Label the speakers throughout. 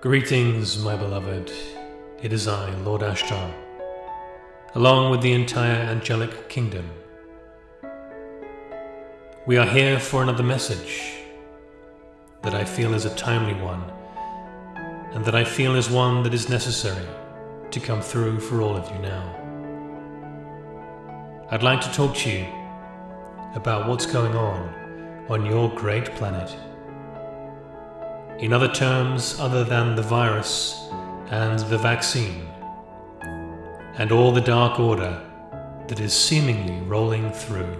Speaker 1: Greetings, my beloved. It is I, Lord Ashtar, along with the entire angelic kingdom. We are here for another message that I feel is a timely one, and that I feel is one that is necessary to come through for all of you now. I'd like to talk to you about what's going on on your great planet. In other terms, other than the virus and the vaccine, and all the dark order that is seemingly rolling through.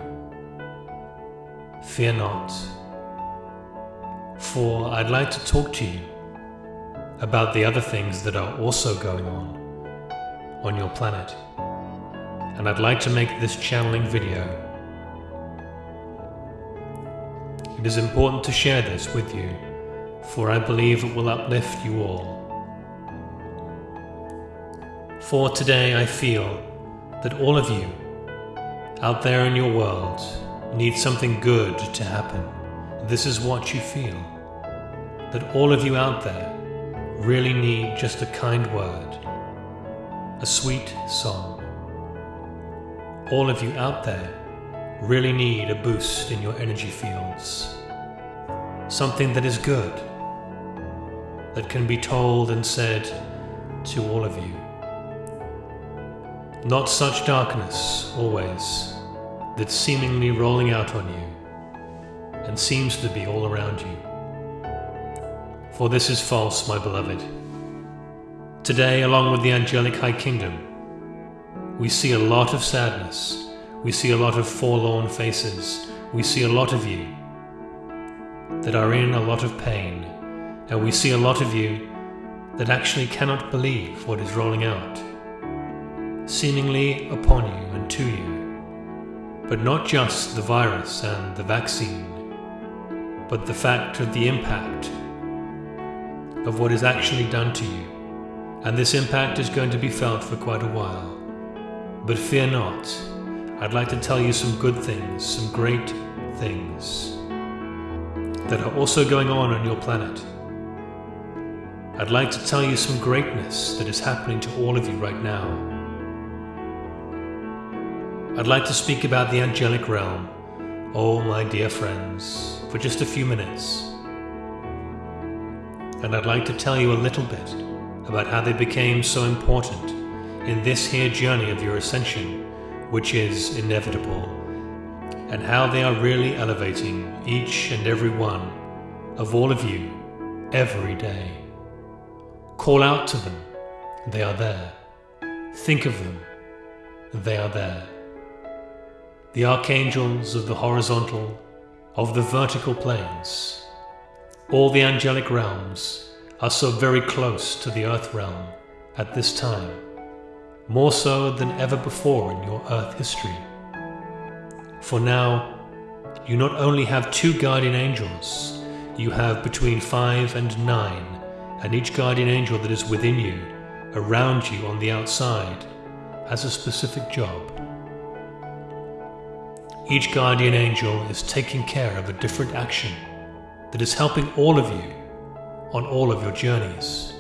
Speaker 1: Fear not, for I'd like to talk to you about the other things that are also going on on your planet. And I'd like to make this channeling video. It is important to share this with you, for I believe it will uplift you all. For today I feel that all of you out there in your world need something good to happen. This is what you feel. That all of you out there really need just a kind word, a sweet song. All of you out there really need a boost in your energy fields. Something that is good, that can be told and said to all of you. Not such darkness, always, that's seemingly rolling out on you and seems to be all around you. For this is false, my beloved. Today, along with the angelic high kingdom, we see a lot of sadness. We see a lot of forlorn faces. We see a lot of you that are in a lot of pain. And we see a lot of you that actually cannot believe what is rolling out, seemingly upon you and to you. But not just the virus and the vaccine, but the fact of the impact of what is actually done to you. And this impact is going to be felt for quite a while. But fear not, I'd like to tell you some good things, some great things that are also going on on your planet. I'd like to tell you some greatness that is happening to all of you right now. I'd like to speak about the angelic realm, oh my dear friends, for just a few minutes. And I'd like to tell you a little bit about how they became so important in this here journey of your ascension, which is inevitable, and how they are really elevating each and every one of all of you every day. Call out to them, they are there. Think of them, they are there. The archangels of the horizontal, of the vertical planes, all the angelic realms are so very close to the earth realm at this time more so than ever before in your earth history. For now, you not only have two guardian angels, you have between five and nine, and each guardian angel that is within you, around you on the outside, has a specific job. Each guardian angel is taking care of a different action that is helping all of you on all of your journeys.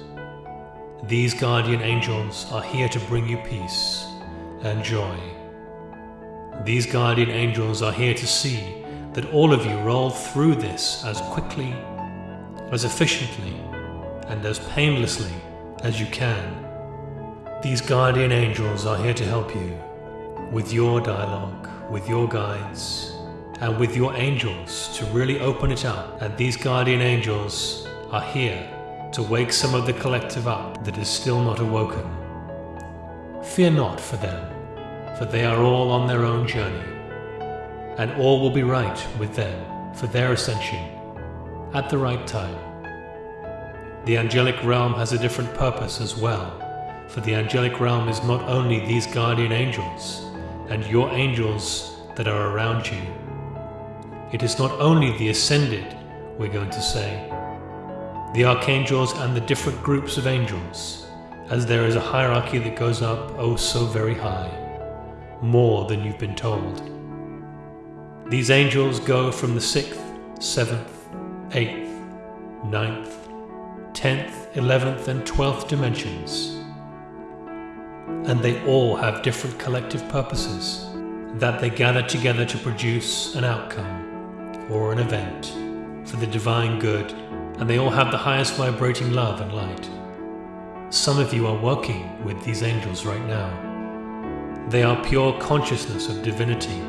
Speaker 1: These guardian angels are here to bring you peace and joy. These guardian angels are here to see that all of you roll through this as quickly, as efficiently, and as painlessly as you can. These guardian angels are here to help you with your dialogue, with your guides, and with your angels to really open it up. And these guardian angels are here to wake some of the collective up that is still not awoken. Fear not for them, for they are all on their own journey, and all will be right with them for their ascension at the right time. The angelic realm has a different purpose as well, for the angelic realm is not only these guardian angels and your angels that are around you. It is not only the ascended, we're going to say, the archangels and the different groups of angels, as there is a hierarchy that goes up oh so very high, more than you've been told. These angels go from the sixth, seventh, eighth, ninth, 10th, 11th, and 12th dimensions. And they all have different collective purposes that they gather together to produce an outcome or an event for the divine good, and they all have the highest vibrating love and light. Some of you are working with these angels right now. They are pure consciousness of divinity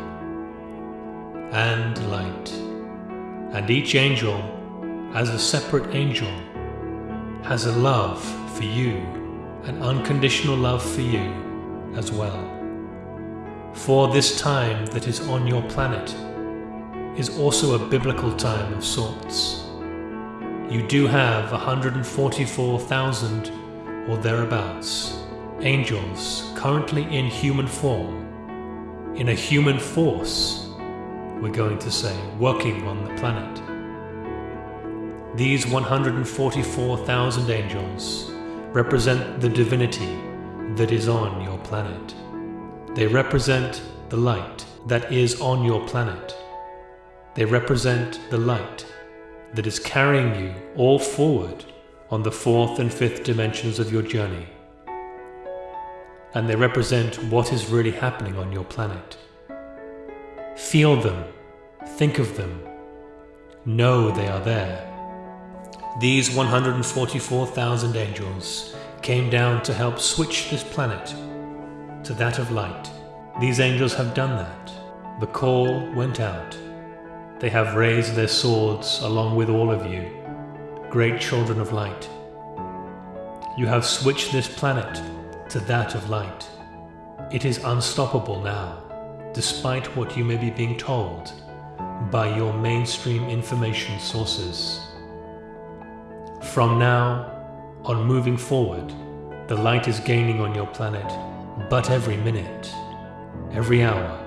Speaker 1: and light. And each angel, as a separate angel, has a love for you, an unconditional love for you as well. For this time that is on your planet is also a biblical time of sorts. You do have 144,000 or thereabouts angels currently in human form, in a human force, we're going to say, working on the planet. These 144,000 angels represent the divinity that is on your planet. They represent the light that is on your planet. They represent the light that is carrying you all forward on the fourth and fifth dimensions of your journey. And they represent what is really happening on your planet. Feel them, think of them, know they are there. These 144,000 angels came down to help switch this planet to that of light. These angels have done that. The call went out. They have raised their swords along with all of you, great children of light. You have switched this planet to that of light. It is unstoppable now, despite what you may be being told by your mainstream information sources. From now on moving forward, the light is gaining on your planet, but every minute, every hour,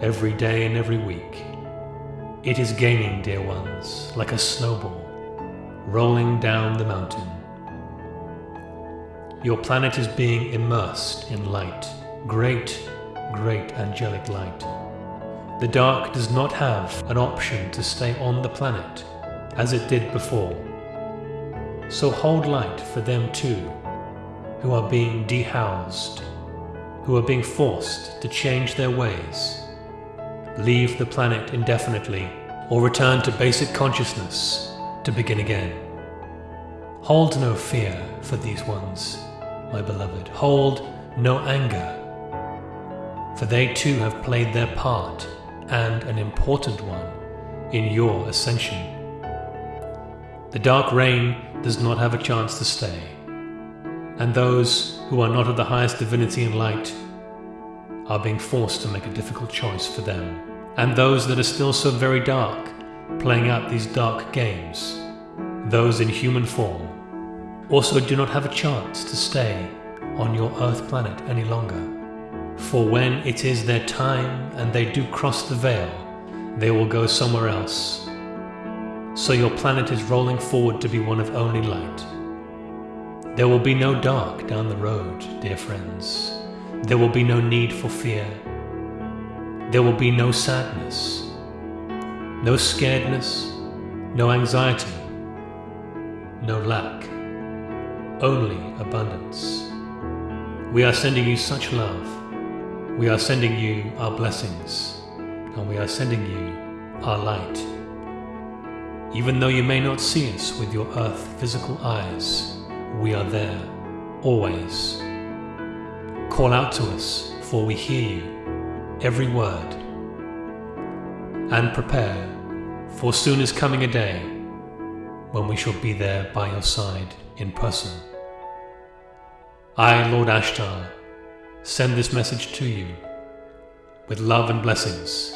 Speaker 1: every day, and every week. It is gaining, dear ones, like a snowball, rolling down the mountain. Your planet is being immersed in light, great, great angelic light. The dark does not have an option to stay on the planet as it did before. So hold light for them too, who are being dehoused, who are being forced to change their ways, leave the planet indefinitely, or return to basic consciousness to begin again. Hold no fear for these ones, my beloved. Hold no anger, for they too have played their part, and an important one, in your ascension. The dark reign does not have a chance to stay, and those who are not of the highest divinity and light are being forced to make a difficult choice for them. And those that are still so very dark, playing out these dark games, those in human form, also do not have a chance to stay on your earth planet any longer. For when it is their time and they do cross the veil, they will go somewhere else so your planet is rolling forward to be one of only light. There will be no dark down the road, dear friends. There will be no need for fear. There will be no sadness, no scaredness, no anxiety, no lack, only abundance. We are sending you such love. We are sending you our blessings, and we are sending you our light. Even though you may not see us with your earth physical eyes, we are there, always. Call out to us, for we hear you, every word. And prepare, for soon is coming a day when we shall be there by your side in person. I, Lord Ashtar, send this message to you with love and blessings